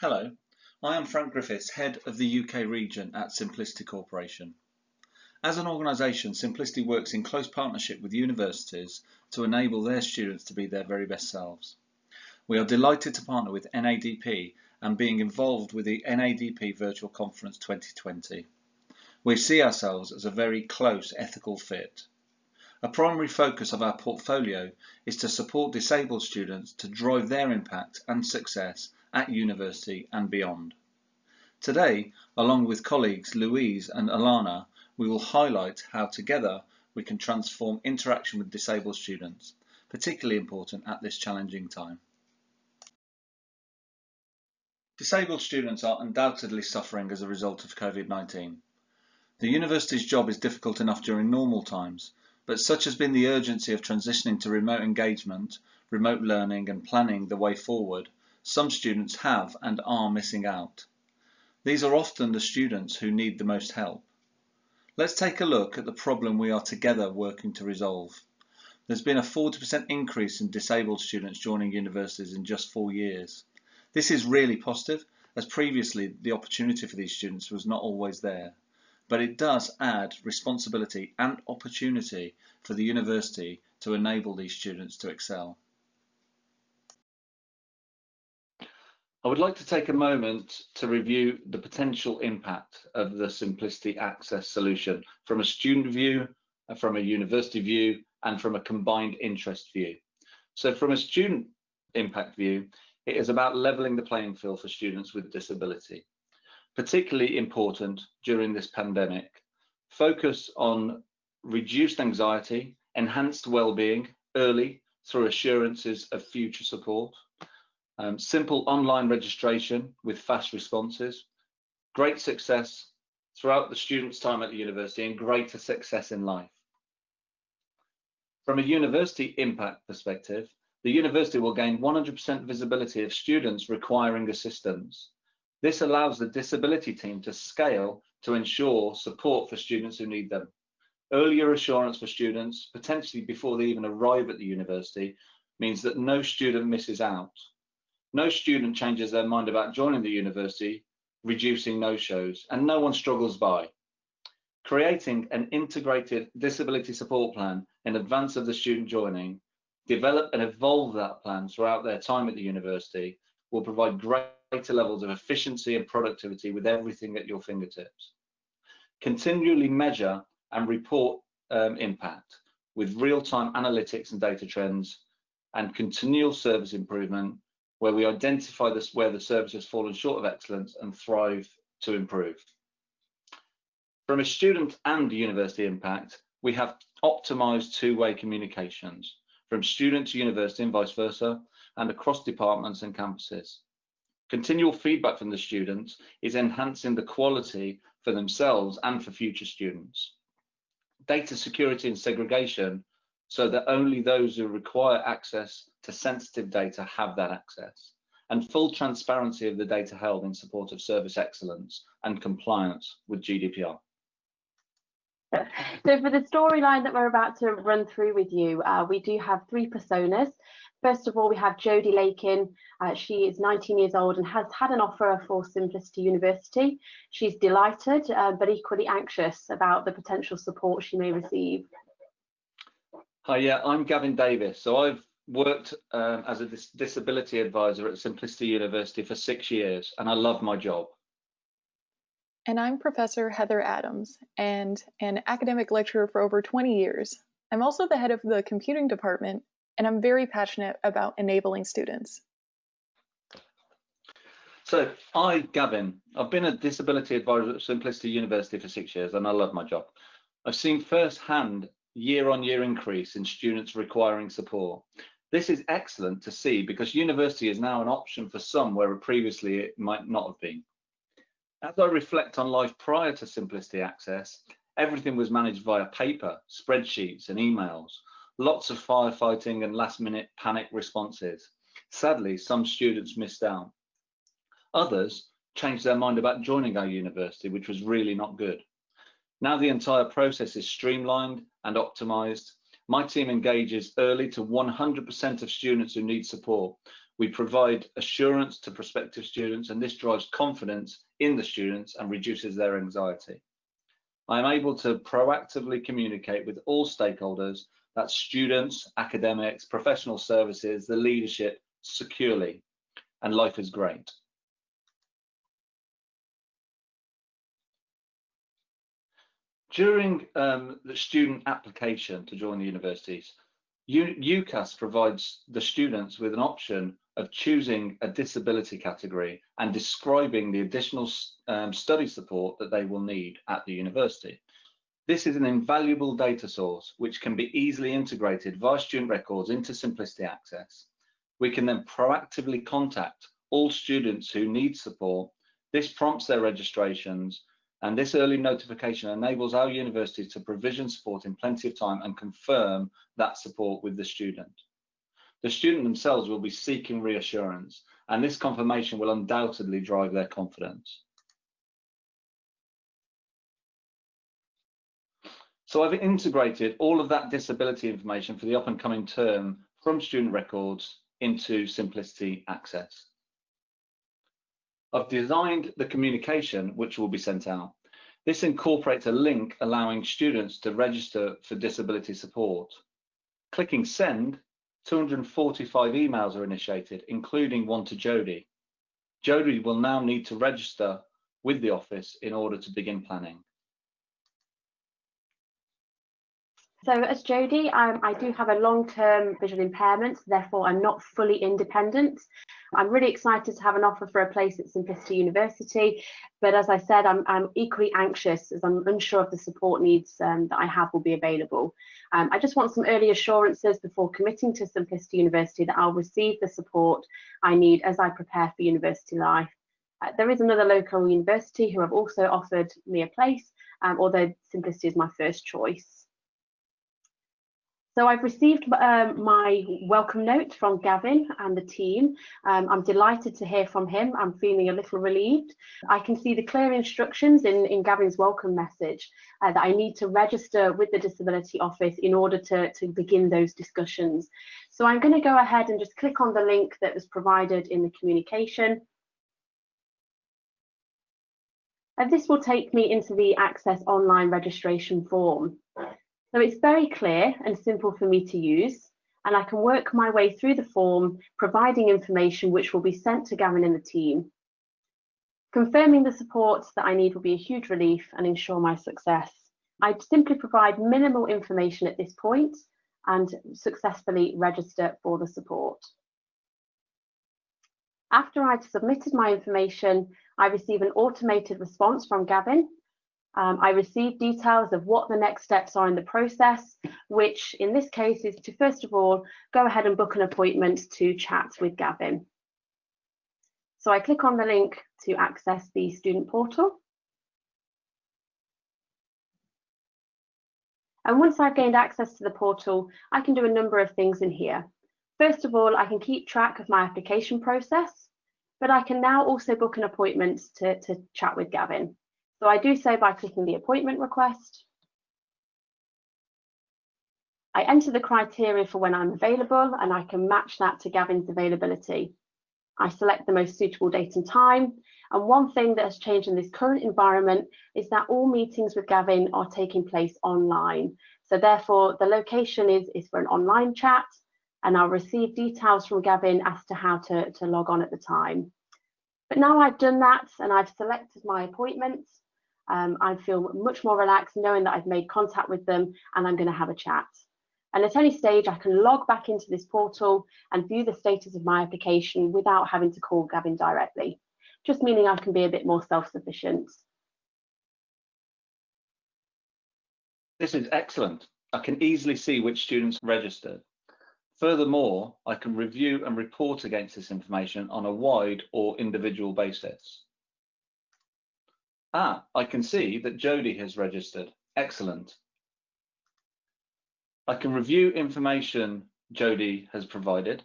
Hello, I am Frank Griffiths, Head of the UK region at Symplicity Corporation. As an organisation, Symplicity works in close partnership with universities to enable their students to be their very best selves. We are delighted to partner with NADP and being involved with the NADP Virtual Conference 2020. We see ourselves as a very close ethical fit. A primary focus of our portfolio is to support disabled students to drive their impact and success at university and beyond. Today, along with colleagues Louise and Alana, we will highlight how together we can transform interaction with disabled students, particularly important at this challenging time. Disabled students are undoubtedly suffering as a result of COVID-19. The university's job is difficult enough during normal times, but such has been the urgency of transitioning to remote engagement, remote learning and planning the way forward some students have and are missing out. These are often the students who need the most help. Let's take a look at the problem we are together working to resolve. There's been a 40% increase in disabled students joining universities in just four years. This is really positive, as previously the opportunity for these students was not always there. But it does add responsibility and opportunity for the university to enable these students to excel. I would like to take a moment to review the potential impact of the Symplicity Access solution from a student view, from a university view, and from a combined interest view. So from a student impact view, it is about leveling the playing field for students with disability. Particularly important during this pandemic, focus on reduced anxiety, enhanced well-being early through assurances of future support, um, simple online registration with fast responses, great success throughout the student's time at the university and greater success in life. From a university impact perspective, the university will gain 100% visibility of students requiring assistance. This allows the disability team to scale to ensure support for students who need them. Earlier assurance for students, potentially before they even arrive at the university, means that no student misses out. No student changes their mind about joining the university, reducing no-shows, and no one struggles by. Creating an integrated disability support plan in advance of the student joining, develop and evolve that plan throughout their time at the university will provide greater levels of efficiency and productivity with everything at your fingertips. Continually measure and report um, impact with real-time analytics and data trends and continual service improvement where we identify this where the service has fallen short of excellence and thrive to improve. From a student and university impact, we have optimized two-way communications from student to university and vice versa, and across departments and campuses. Continual feedback from the students is enhancing the quality for themselves and for future students. Data security and segregation so that only those who require access to sensitive data have that access and full transparency of the data held in support of service excellence and compliance with GDPR. So for the storyline that we're about to run through with you, uh, we do have three personas. First of all, we have Jodie Lakin. Uh, she is 19 years old and has had an offer for Symplicity University. She's delighted, uh, but equally anxious about the potential support she may receive. Hi, yeah, I'm Gavin Davis. So I've worked um, as a dis disability advisor at Symplicity University for six years, and I love my job. And I'm Professor Heather Adams, and an academic lecturer for over 20 years. I'm also the head of the computing department, and I'm very passionate about enabling students. So, I, Gavin, I've been a disability advisor at Symplicity University for six years, and I love my job. I've seen firsthand year-on-year increase in students requiring support. This is excellent to see because university is now an option for some where previously it might not have been. As I reflect on life prior to Symplicity Access, everything was managed via paper, spreadsheets and emails, lots of firefighting and last minute panic responses. Sadly, some students missed out. Others changed their mind about joining our university, which was really not good. Now the entire process is streamlined and optimized. My team engages early to 100% of students who need support We provide assurance to prospective students and this drives confidence in the students and reduces their anxiety. I am able to proactively communicate with all stakeholders, that's students, academics, professional services, the leadership, securely, and life is great. During um, the student application to join the universities, UCAS provides the students with an option of choosing a disability category and describing the additional um, study support that they will need at the university. This is an invaluable data source which can be easily integrated via student records into Symplicity Access. We can then proactively contact all students who need support. This prompts their registrations and this early notification enables our universities to provision support in plenty of time and confirm that support with the student. The student themselves will be seeking reassurance and this confirmation will undoubtedly drive their confidence. So I've integrated all of that disability information for the up and coming term from student records into Symplicity Access. I've designed the communication which will be sent out. This incorporates a link allowing students to register for disability support. Clicking send, 245 emails are initiated, including one to Jodie. Jodie will now need to register with the office in order to begin planning. So as Jodie, I do have a long-term visual impairment, therefore I'm not fully independent. I'm really excited to have an offer for a place at Symplicity University, but as I said, I'm, I'm equally anxious as I'm unsure of the support needs um, that I have will be available. Um, I just want some early assurances before committing to Symplicity University that I'll receive the support I need as I prepare for university life. Uh, there is another local university who have also offered me a place, um, although Symplicity is my first choice. So I've received um, my welcome note from Gavin and the team. Um, I'm delighted to hear from him. I'm feeling a little relieved. I can see the clear instructions in, in Gavin's welcome message uh, that I need to register with the Disability Office in order to, to begin those discussions. So I'm going to go ahead and just click on the link that was provided in the communication. And this will take me into the Access online registration form. So it's very clear and simple for me to use, and I can work my way through the form, providing information which will be sent to Gavin and the team. Confirming the support that I need will be a huge relief and ensure my success. I'd simply provide minimal information at this point and successfully register for the support. After I'd submitted my information, I receive an automated response from Gavin um, I received details of what the next steps are in the process, which in this case is to first of all, go ahead and book an appointment to chat with Gavin. So I click on the link to access the student portal. And once I've gained access to the portal, I can do a number of things in here. First of all, I can keep track of my application process, but I can now also book an appointment to, to chat with Gavin. So I do so by clicking the appointment request. I enter the criteria for when I'm available and I can match that to Gavin's availability. I select the most suitable date and time. And one thing that has changed in this current environment is that all meetings with Gavin are taking place online. So therefore the location is, is for an online chat and I'll receive details from Gavin as to how to, to log on at the time. But now I've done that and I've selected my appointments, um, I feel much more relaxed knowing that I've made contact with them and I'm going to have a chat. And at any stage, I can log back into this portal and view the status of my application without having to call Gavin directly, just meaning I can be a bit more self-sufficient. This is excellent. I can easily see which students registered. Furthermore, I can review and report against this information on a wide or individual basis. Ah, I can see that Jodie has registered. Excellent. I can review information Jodie has provided.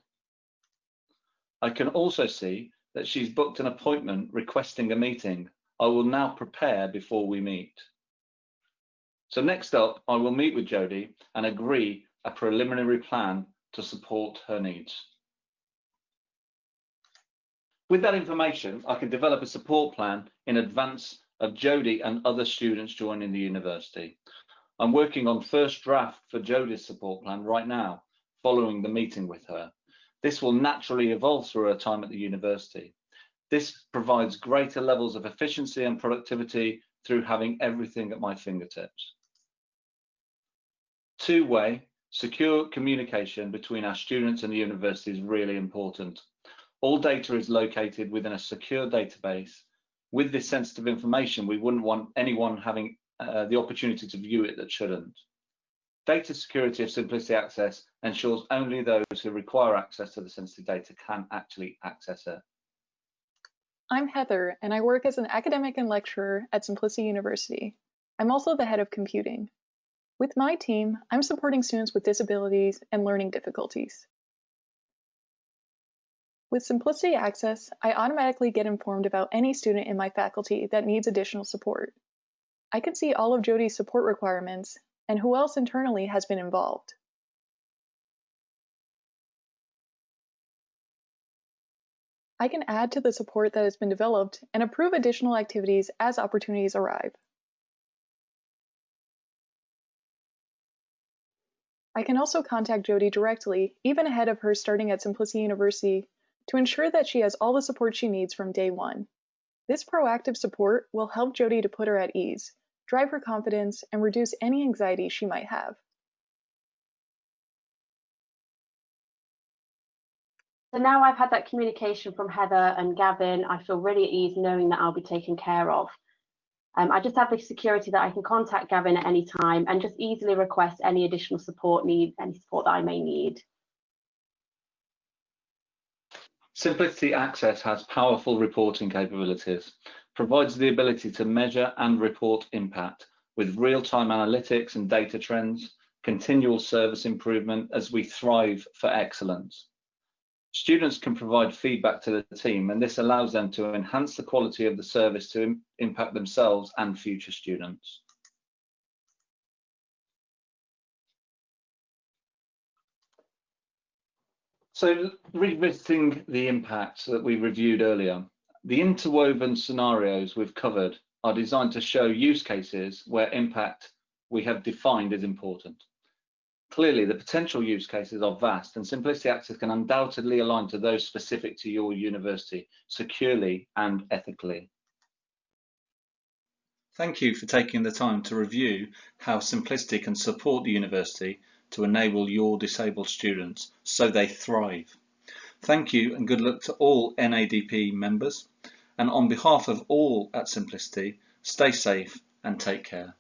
I can also see that she's booked an appointment requesting a meeting. I will now prepare before we meet. So next up, I will meet with Jodie and agree a preliminary plan to support her needs. With that information, I can develop a support plan in advance of Jodie and other students joining the university. I'm working on first draft for Jodie's support plan right now, following the meeting with her. This will naturally evolve through her time at the university. This provides greater levels of efficiency and productivity through having everything at my fingertips. Two-way, secure communication between our students and the university is really important. All data is located within a secure database. With this sensitive information, we wouldn't want anyone having uh, the opportunity to view it that shouldn't. Data security of Symplicity Access ensures only those who require access to the sensitive data can actually access it. I'm Heather, and I work as an academic and lecturer at Symplicity University. I'm also the head of computing. With my team, I'm supporting students with disabilities and learning difficulties. With Symplicity Access, I automatically get informed about any student in my faculty that needs additional support. I can see all of Jodie's support requirements and who else internally has been involved. I can add to the support that has been developed and approve additional activities as opportunities arrive. I can also contact Jodie directly, even ahead of her starting at Symplicity University, to ensure that she has all the support she needs from day one. This proactive support will help Jodie to put her at ease, drive her confidence, and reduce any anxiety she might have. So now I've had that communication from Heather and Gavin, I feel really at ease knowing that I'll be taken care of. Um, I just have the security that I can contact Gavin at any time and just easily request any additional support need, any support that I may need. Symplicity Access has powerful reporting capabilities, provides the ability to measure and report impact with real-time analytics and data trends, continual service improvement as we thrive for excellence. Students can provide feedback to the team and this allows them to enhance the quality of the service to Im impact themselves and future students. So revisiting the impacts that we reviewed earlier, the interwoven scenarios we've covered are designed to show use cases where impact we have defined is important. Clearly, the potential use cases are vast and Symplicity Access can undoubtedly align to those specific to your university securely and ethically. Thank you for taking the time to review how Symplicity can support the university to enable your disabled students so they thrive. Thank you and good luck to all NADP members. And on behalf of all at Symplicity, stay safe and take care.